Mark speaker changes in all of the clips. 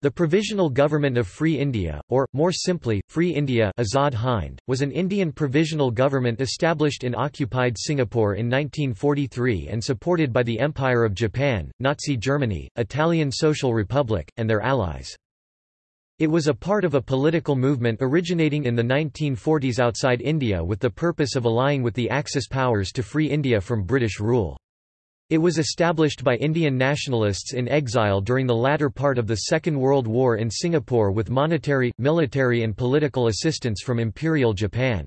Speaker 1: The Provisional Government of Free India, or, more simply, Free India Azad Hind, was an Indian provisional government established in occupied Singapore in 1943 and supported by the Empire of Japan, Nazi Germany, Italian Social Republic, and their allies. It was a part of a political movement originating in the 1940s outside India with the purpose of allying with the Axis powers to free India from British rule. It was established by Indian nationalists in exile during the latter part of the Second World War in Singapore with monetary, military and political assistance from Imperial Japan.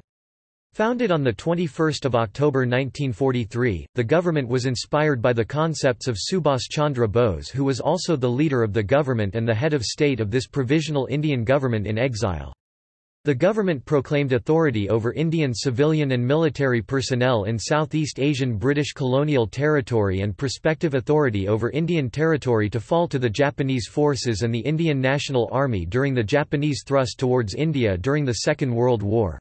Speaker 1: Founded on 21 October 1943, the government was inspired by the concepts of Subhas Chandra Bose who was also the leader of the government and the head of state of this provisional Indian government in exile. The government proclaimed authority over Indian civilian and military personnel in Southeast Asian British colonial territory and prospective authority over Indian territory to fall to the Japanese forces and the Indian National Army during the Japanese thrust towards India during the Second World War.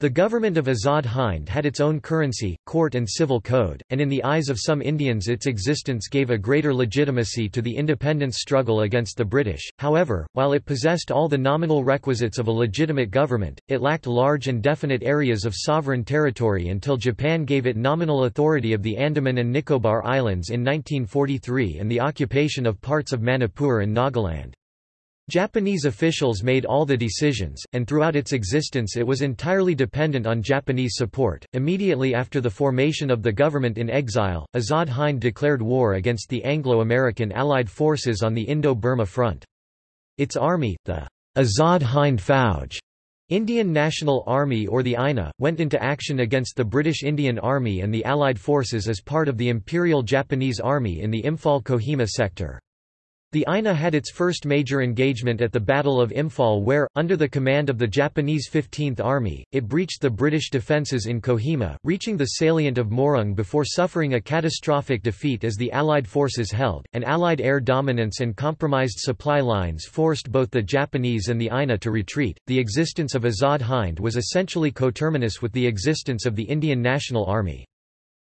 Speaker 1: The government of Azad Hind had its own currency, court and civil code, and in the eyes of some Indians its existence gave a greater legitimacy to the independence struggle against the British. However, while it possessed all the nominal requisites of a legitimate government, it lacked large and definite areas of sovereign territory until Japan gave it nominal authority of the Andaman and Nicobar Islands in 1943 and the occupation of parts of Manipur and Nagaland. Japanese officials made all the decisions, and throughout its existence it was entirely dependent on Japanese support. Immediately after the formation of the government in exile, Azad Hind declared war against the Anglo-American Allied forces on the Indo-Burma front. Its army, the Azad Hind Fauj, Indian National Army or the INA, went into action against the British Indian Army and the Allied forces as part of the Imperial Japanese Army in the Imphal-Kohima sector. The INA had its first major engagement at the Battle of Imphal where, under the command of the Japanese 15th Army, it breached the British defences in Kohima, reaching the salient of Moirang before suffering a catastrophic defeat as the Allied forces held, and Allied air dominance and compromised supply lines forced both the Japanese and the INA to retreat. The existence of Azad Hind was essentially coterminous with the existence of the Indian National Army.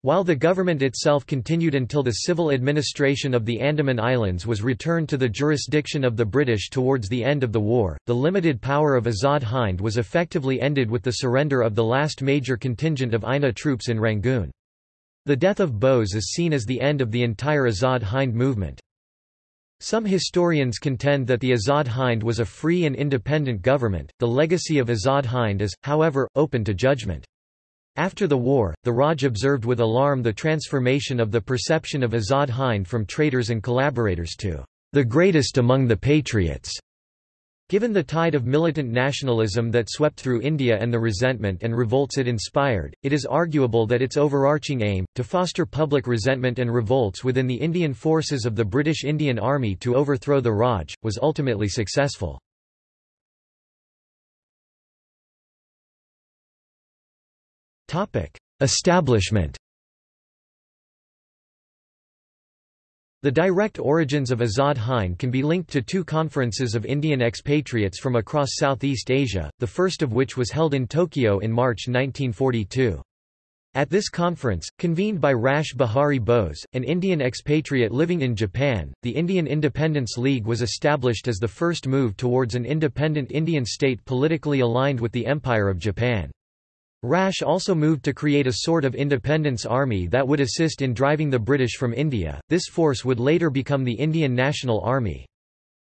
Speaker 1: While the government itself continued until the civil administration of the Andaman Islands was returned to the jurisdiction of the British towards the end of the war, the limited power of Azad Hind was effectively ended with the surrender of the last major contingent of INA troops in Rangoon. The death of Bose is seen as the end of the entire Azad Hind movement. Some historians contend that the Azad Hind was a free and independent government. The legacy of Azad Hind is, however, open to judgment. After the war, the Raj observed with alarm the transformation of the perception of Azad Hind from traitors and collaborators to the greatest among the patriots. Given the tide of militant nationalism that swept through India and the resentment and revolts it inspired, it is arguable that its overarching aim, to foster public resentment and revolts within the Indian forces of the British Indian Army to overthrow the Raj, was ultimately successful. Establishment The direct origins of Azad Hind can be linked to two conferences of Indian expatriates from across Southeast Asia, the first of which was held in Tokyo in March 1942. At this conference, convened by Rash Behari Bose, an Indian expatriate living in Japan, the Indian Independence League was established as the first move towards an independent Indian state politically aligned with the Empire of Japan. Rash also moved to create a sort of independence army that would assist in driving the British from India. This force would later become the Indian National Army.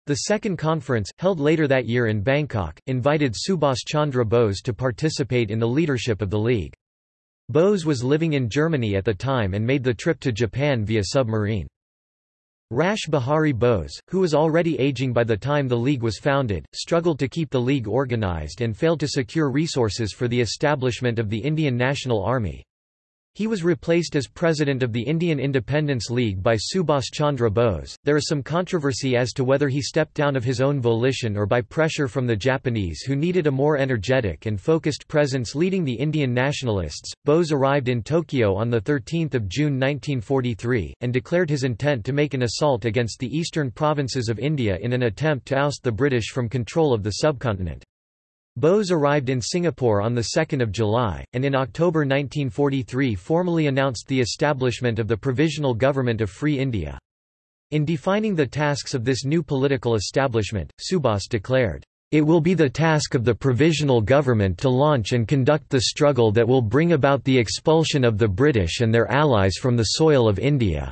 Speaker 1: The second conference, held later that year in Bangkok, invited Subhas Chandra Bose to participate in the leadership of the League. Bose was living in Germany at the time and made the trip to Japan via submarine. Rash Behari Bose, who was already aging by the time the League was founded, struggled to keep the League organized and failed to secure resources for the establishment of the Indian National Army. He was replaced as president of the Indian Independence League by Subhas Chandra Bose. There is some controversy as to whether he stepped down of his own volition or by pressure from the Japanese who needed a more energetic and focused presence leading the Indian nationalists. Bose arrived in Tokyo on 13 June 1943, and declared his intent to make an assault against the eastern provinces of India in an attempt to oust the British from control of the subcontinent. Bose arrived in Singapore on 2 July, and in October 1943 formally announced the establishment of the Provisional Government of Free India. In defining the tasks of this new political establishment, Subhas declared, "...it will be the task of the provisional government to launch and conduct the struggle that will bring about the expulsion of the British and their allies from the soil of India."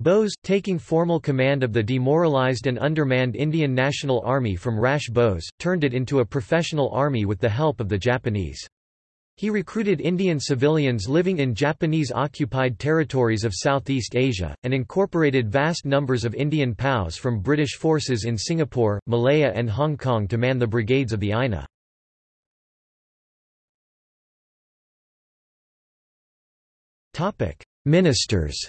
Speaker 1: Bose, taking formal command of the demoralised and undermanned Indian National Army from Rash Bose, turned it into a professional army with the help of the Japanese. He recruited Indian civilians living in Japanese-occupied territories of Southeast Asia, and incorporated vast numbers of Indian POWs from British forces in Singapore, Malaya and Hong Kong to man the brigades of the INA. Ministers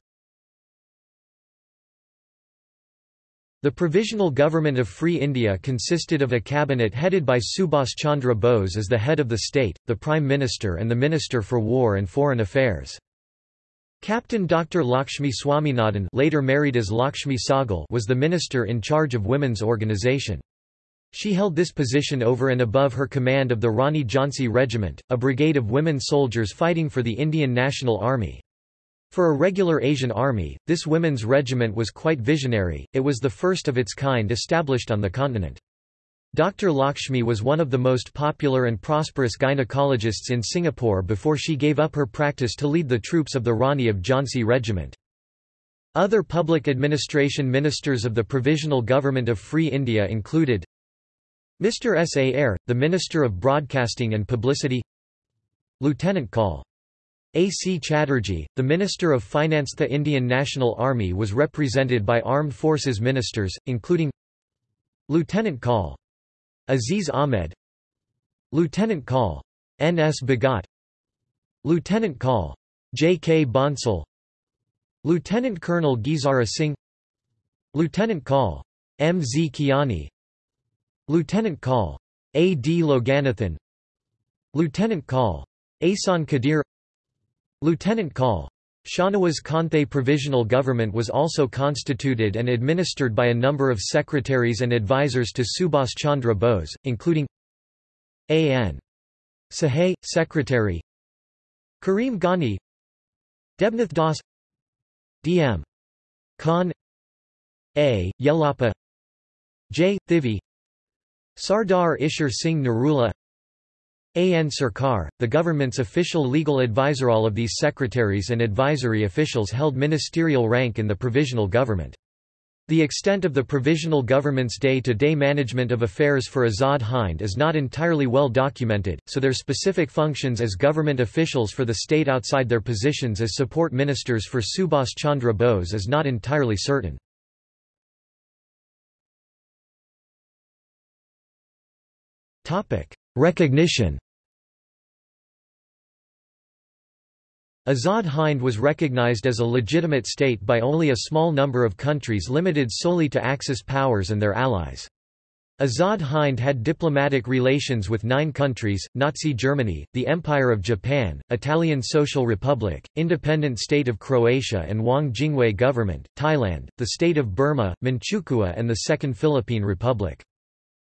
Speaker 1: The Provisional Government of Free India consisted of a cabinet headed by Subhas Chandra Bose as the head of the state, the Prime Minister and the Minister for War and Foreign Affairs. Captain Dr. Lakshmi Swaminathan later married as Lakshmi Sahgal was the minister in charge of women's organisation. She held this position over and above her command of the Rani Jhansi Regiment, a brigade of women soldiers fighting for the Indian National Army. For a regular Asian army, this women's regiment was quite visionary, it was the first of its kind established on the continent. Dr. Lakshmi was one of the most popular and prosperous gynecologists in Singapore before she gave up her practice to lead the troops of the Rani of Jhansi Regiment. Other public administration ministers of the Provisional Government of Free India included Mr. S. A. Ayer, the Minister of Broadcasting and Publicity Lieutenant Col. A. C. Chatterjee, the Minister of Finance The Indian National Army was represented by Armed Forces ministers, including Lieutenant Col. Aziz Ahmed Lieutenant Col. N. S. Bhagat Lieutenant Col. J. K. Bhonsle Lieutenant Colonel Gulzara Singh Lieutenant Col. M. Z. Kiani Lieutenant Col. A. D. Loganathan Lieutenant Col. Asan Kadir Lieutenant Col. Shahnawaz Khan The Provisional Government was also constituted and administered by a number of secretaries and advisors to Subhas Chandra Bose, including A.N. Sahai, Secretary Karim Ghani Debnath Das D.M. Khan A. Yellappa J. Thivi Sardar Ishar Singh Narula an Sarkar, the government's official legal advisor. All of these secretaries and advisory officials held ministerial rank in the provisional government. The extent of the provisional government's day-to-day -day management of affairs for Azad Hind is not entirely well documented, so their specific functions as government officials for the state outside their positions as support ministers for Subhas Chandra Bose is not entirely certain. Recognition Azad Hind was recognized as a legitimate state by only a small number of countries limited solely to Axis powers and their allies. Azad Hind had diplomatic relations with nine countries, Nazi Germany, the Empire of Japan, Italian Social Republic, Independent State of Croatia and Wang Jingwei government, Thailand, the State of Burma, Manchukuo and the Second Philippine Republic.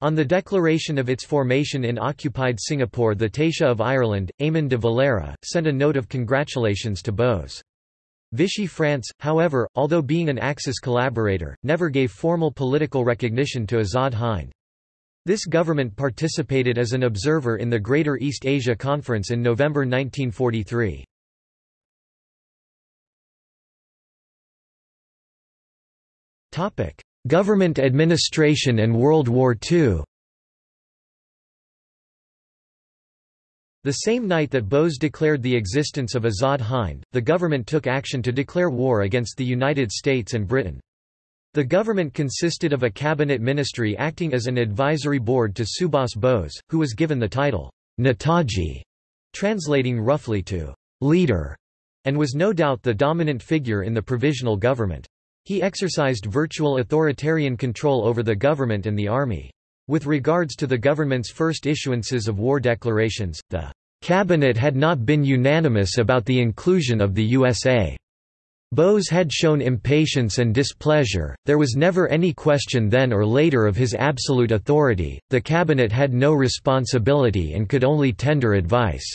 Speaker 1: On the declaration of its formation in occupied Singapore the Taoiseach of Ireland, Eamon de Valera, sent a note of congratulations to Bose. Vichy France, however, although being an Axis collaborator, never gave formal political recognition to Azad Hind. This government participated as an observer in the Greater East Asia Conference in November 1943. Government administration and World War II The same night that Bose declared the existence of Azad Hind, the government took action to declare war against the United States and Britain. The government consisted of a cabinet ministry acting as an advisory board to Subhas Bose, who was given the title, Netaji, translating roughly to leader, and was no doubt the dominant figure in the provisional government. He exercised virtual authoritarian control over the government and the army. With regards to the government's first issuances of war declarations, the cabinet had not been unanimous about the inclusion of the USA. Bose had shown impatience and displeasure, there was never any question then or later of his absolute authority, the cabinet had no responsibility and could only tender advice.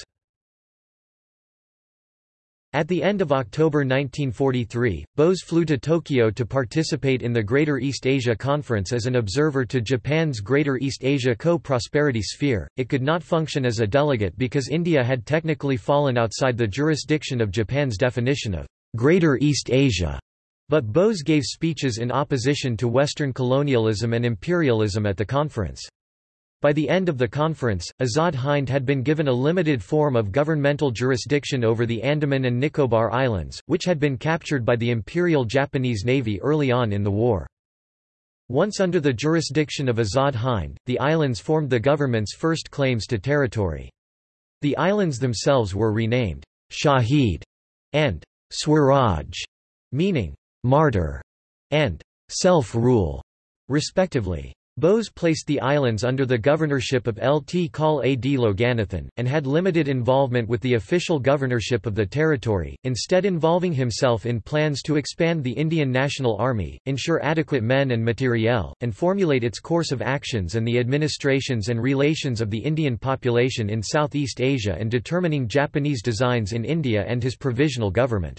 Speaker 1: At the end of October 1943, Bose flew to Tokyo to participate in the Greater East Asia Conference as an observer to Japan's Greater East Asia Co-Prosperity Sphere. It could not function as a delegate because India had technically fallen outside the jurisdiction of Japan's definition of Greater East Asia. But Bose gave speeches in opposition to Western colonialism and imperialism at the conference. By the end of the conference, Azad Hind had been given a limited form of governmental jurisdiction over the Andaman and Nicobar Islands, which had been captured by the Imperial Japanese Navy early on in the war. Once under the jurisdiction of Azad Hind, the islands formed the government's first claims to territory. The islands themselves were renamed Shahid and Swaraj, meaning martyr and self-rule, respectively. Bose placed the islands under the governorship of Lt Col. A. D. Loganathan, and had limited involvement with the official governorship of the territory, instead involving himself in plans to expand the Indian National Army, ensure adequate men and materiel, and formulate its course of actions and the administrations and relations of the Indian population in Southeast Asia and determining Japanese designs in India and his provisional government.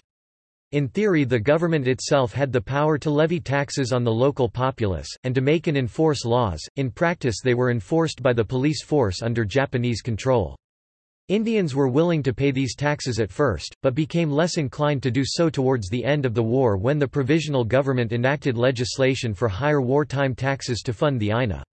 Speaker 1: In theory the government itself had the power to levy taxes on the local populace, and to make and enforce laws, in practice they were enforced by the police force under Japanese control. Indians were willing to pay these taxes at first, but became less inclined to do so towards the end of the war when the provisional government enacted legislation for higher wartime taxes to fund the INA.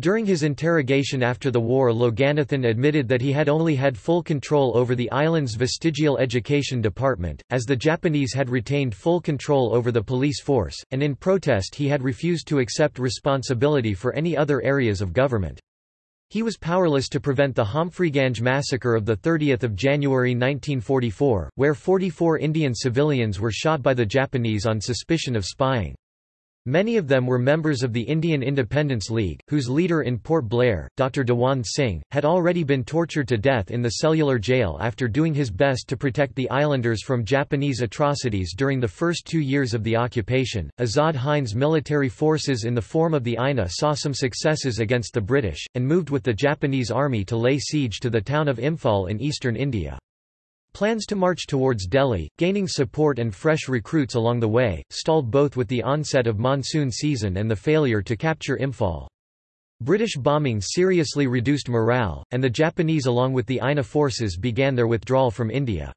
Speaker 1: During his interrogation after the war Loganathan admitted that he had only had full control over the island's vestigial education department, as the Japanese had retained full control over the police force, and in protest he had refused to accept responsibility for any other areas of government. He was powerless to prevent the Humphreyganj massacre of 30 January 1944, where 44 Indian civilians were shot by the Japanese on suspicion of spying. Many of them were members of the Indian Independence League, whose leader in Port Blair, Dr. Dewan Singh, had already been tortured to death in the cellular jail after doing his best to protect the islanders from Japanese atrocities during the first two years of the occupation. Azad Hind's military forces in the form of the INA saw some successes against the British, and moved with the Japanese army to lay siege to the town of Imphal in eastern India. Plans to march towards Delhi, gaining support and fresh recruits along the way, stalled both with the onset of monsoon season and the failure to capture Imphal. British bombing seriously reduced morale, and the Japanese along with the INA forces began their withdrawal from India.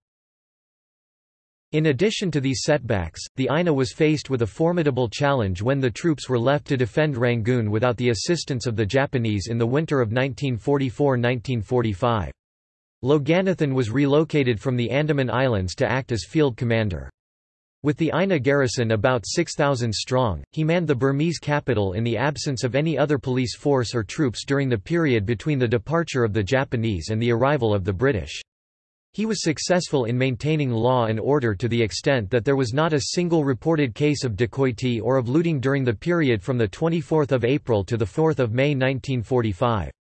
Speaker 1: In addition to these setbacks, the INA was faced with a formidable challenge when the troops were left to defend Rangoon without the assistance of the Japanese in the winter of 1944–1945. Loganathan was relocated from the Andaman Islands to act as field commander. With the INA garrison about 6,000 strong, he manned the Burmese capital in the absence of any other police force or troops during the period between the departure of the Japanese and the arrival of the British. He was successful in maintaining law and order to the extent that there was not a single reported case of dacoity or of looting during the period from 24 April to 4 May 1945.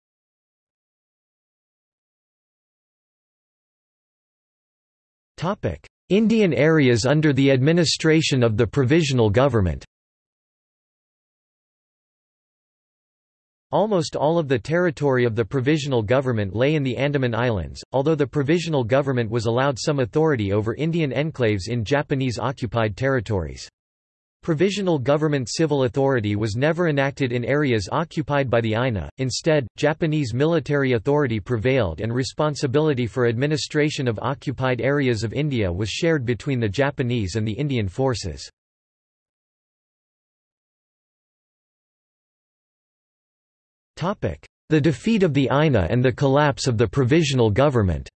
Speaker 1: Indian areas under the administration of the Provisional Government Almost all of the territory of the Provisional Government lay in the Andaman Islands, although the Provisional Government was allowed some authority over Indian enclaves in Japanese-occupied territories. Provisional government civil authority was never enacted in areas occupied by the INA, instead, Japanese military authority prevailed and responsibility for administration of occupied areas of India was shared between the Japanese and the Indian forces. The defeat of the INA and the collapse of the provisional government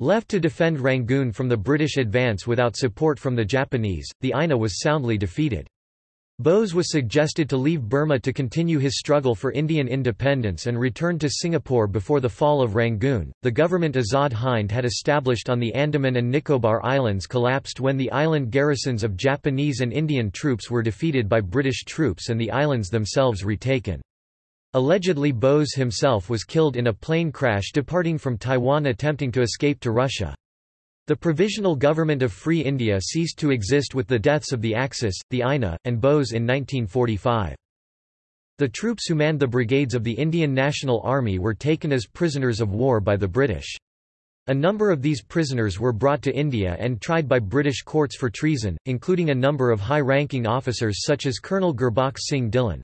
Speaker 1: Left to defend Rangoon from the British advance without support from the Japanese, the INA was soundly defeated. Bose was suggested to leave Burma to continue his struggle for Indian independence and return to Singapore before the fall of Rangoon. The government Azad Hind had established on the Andaman and Nicobar Islands collapsed when the island garrisons of Japanese and Indian troops were defeated by British troops and the islands themselves retaken. Allegedly Bose himself was killed in a plane crash departing from Taiwan attempting to escape to Russia. The Provisional Government of Free India ceased to exist with the deaths of the Axis, the INA, and Bose in 1945. The troops who manned the brigades of the Indian National Army were taken as prisoners of war by the British. A number of these prisoners were brought to India and tried by British courts for treason, including a number of high-ranking officers such as Colonel Gurbaksh Singh Dhillon.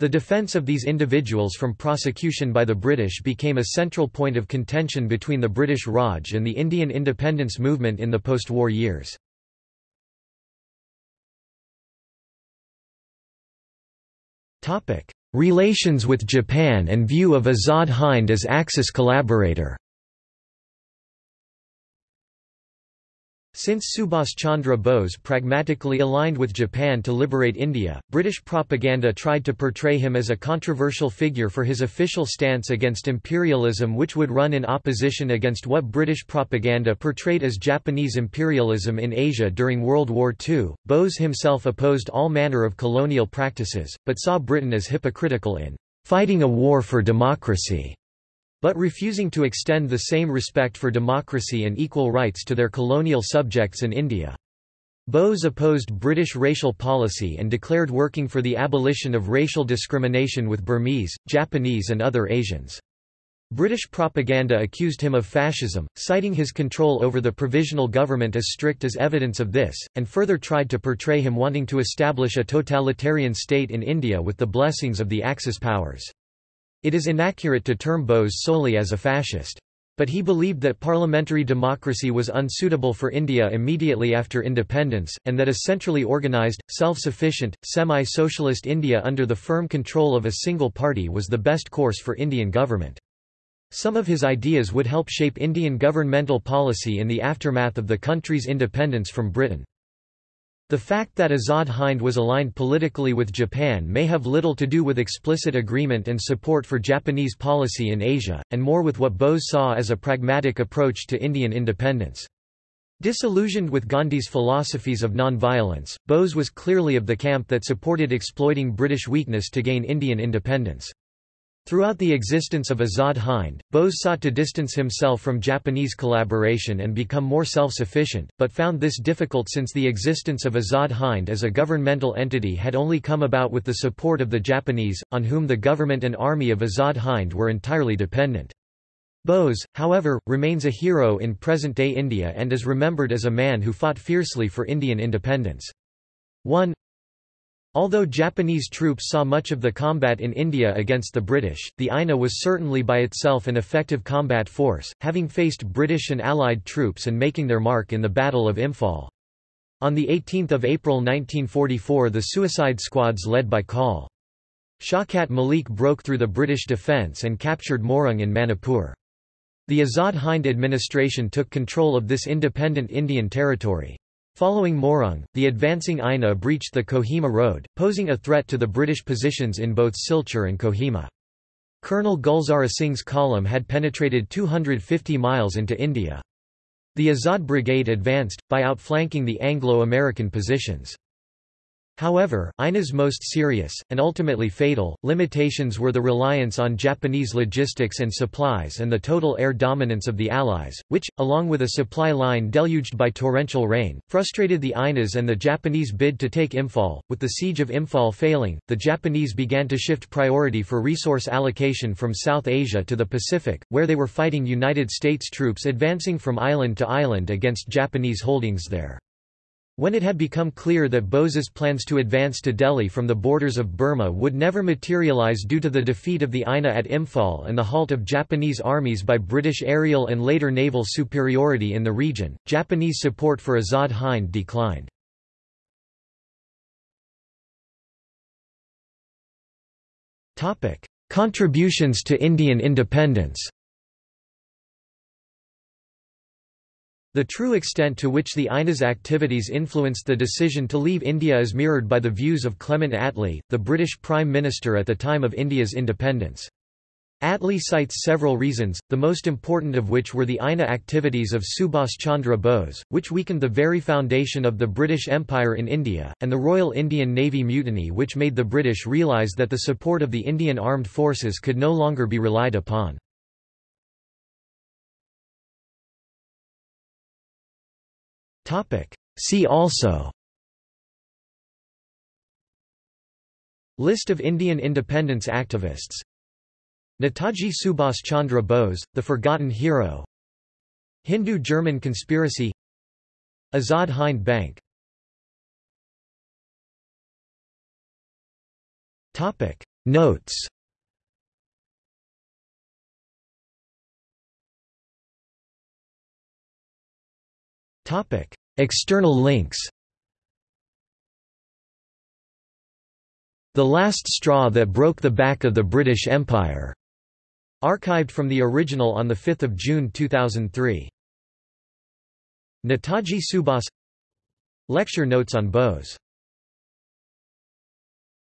Speaker 1: The defence of these individuals from prosecution by the British became a central point of contention between the British Raj and the Indian independence movement in the post-war years. Relations with Japan and view of Azad Hind as Axis collaborator Since Subhas Chandra Bose pragmatically aligned with Japan to liberate India, British propaganda tried to portray him as a controversial figure for his official stance against imperialism which would run in opposition against what British propaganda portrayed as Japanese imperialism in Asia during World War II. Bose himself opposed all manner of colonial practices, but saw Britain as hypocritical in fighting a war for democracy but refusing to extend the same respect for democracy and equal rights to their colonial subjects in India. Bose opposed British racial policy and declared working for the abolition of racial discrimination with Burmese, Japanese and other Asians. British propaganda accused him of fascism, citing his control over the provisional government as strict as evidence of this, and further tried to portray him wanting to establish a totalitarian state in India with the blessings of the Axis powers. It is inaccurate to term Bose solely as a fascist. But he believed that parliamentary democracy was unsuitable for India immediately after independence, and that a centrally organised, self-sufficient, semi-socialist India under the firm control of a single party was the best course for Indian government. Some of his ideas would help shape Indian governmental policy in the aftermath of the country's independence from Britain. The fact that Azad Hind was aligned politically with Japan may have little to do with explicit agreement and support for Japanese policy in Asia, and more with what Bose saw as a pragmatic approach to Indian independence. Disillusioned with Gandhi's philosophies of non-violence, Bose was clearly of the camp that supported exploiting British weakness to gain Indian independence. Throughout the existence of Azad Hind, Bose sought to distance himself from Japanese collaboration and become more self-sufficient, but found this difficult since the existence of Azad Hind as a governmental entity had only come about with the support of the Japanese, on whom the government and army of Azad Hind were entirely dependent. Bose, however, remains a hero in present-day India and is remembered as a man who fought fiercely for Indian independence. 1 Although Japanese troops saw much of the combat in India against the British, the INA was certainly by itself an effective combat force, having faced British and Allied troops and making their mark in the Battle of Imphal. On 18 April 1944 the suicide squads led by Col. Shaukat Malik broke through the British defence and captured Moirang in Manipur. The Azad Hind administration took control of this independent Indian territory. Following Moirang, the advancing INA breached the Kohima Road, posing a threat to the British positions in both Silchar and Kohima. Colonel Gulzar Singh's column had penetrated 250 miles into India. The Azad Brigade advanced, by outflanking the Anglo-American positions. However, INA's most serious, and ultimately fatal, limitations were the reliance on Japanese logistics and supplies and the total air dominance of the Allies, which, along with a supply line deluged by torrential rain, frustrated the INA's and the Japanese bid to take Imphal. With the siege of Imphal failing, the Japanese began to shift priority for resource allocation from South Asia to the Pacific, where they were fighting United States troops advancing from island to island against Japanese holdings there. When it had become clear that Bose's plans to advance to Delhi from the borders of Burma would never materialize due to the defeat of the INA at Imphal and the halt of Japanese armies by British aerial and later naval superiority in the region, Japanese support for Azad Hind declined. Contributions to Indian independence The true extent to which the INA's activities influenced the decision to leave India is mirrored by the views of Clement Attlee, the British Prime Minister at the time of India's independence. Attlee cites several reasons, the most important of which were the INA activities of Subhas Chandra Bose, which weakened the very foundation of the British Empire in India, and the Royal Indian Navy mutiny which made the British realise that the support of the Indian armed forces could no longer be relied upon. See also. List of Indian independence activists. Netaji Subhas Chandra Bose, the forgotten hero. Hindu-German conspiracy. Azad Hind Bank. Notes External links The Last Straw That Broke the Back of the British Empire. Archived from the original on 5 June 2003. Netaji Subhas Lecture notes on Bose